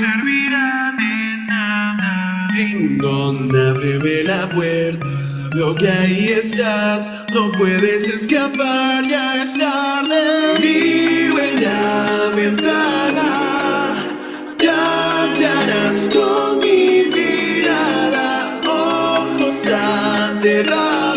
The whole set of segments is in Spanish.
servirá de nada. Dingón, ábreme la puerta. Veo que ahí estás, no puedes escapar, ya es tarde. Vive en la ventana, cantarás con mi mirada, ojos aterrados.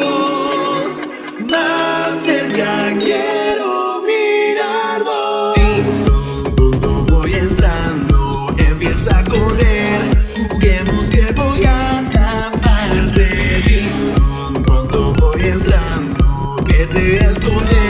Let's go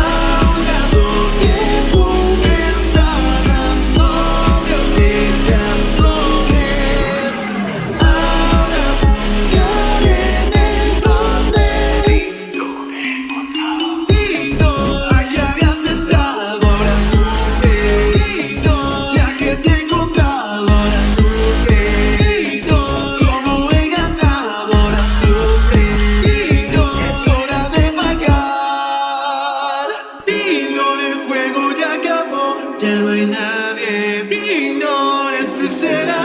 Ahogado, yeah. pretend